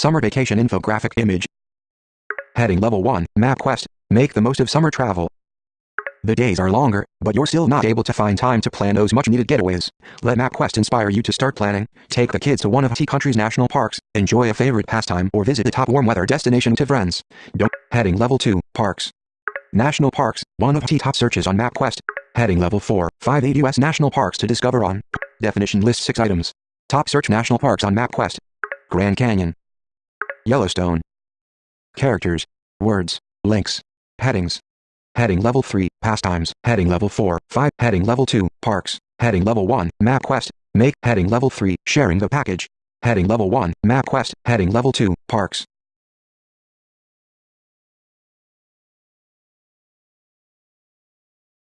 Summer vacation infographic image. Heading level 1, MapQuest. Make the most of summer travel. The days are longer, but you're still not able to find time to plan those much needed getaways. Let MapQuest inspire you to start planning. Take the kids to one of T country's national parks, enjoy a favorite pastime, or visit a top warm weather destination to friends. Don't. Heading level 2, Parks. National Parks, one of T top searches on MapQuest. Heading level 4, 5 8 U.S. national parks to discover on. Definition lists 6 items. Top search national parks on MapQuest. Grand Canyon. Yellowstone. Characters. Words. Links. Headings. Heading level 3, pastimes. Heading level 4, 5. Heading level 2, parks. Heading level 1, MapQuest, Make. Heading level 3, sharing the package. Heading level 1, MapQuest, Heading level 2, parks.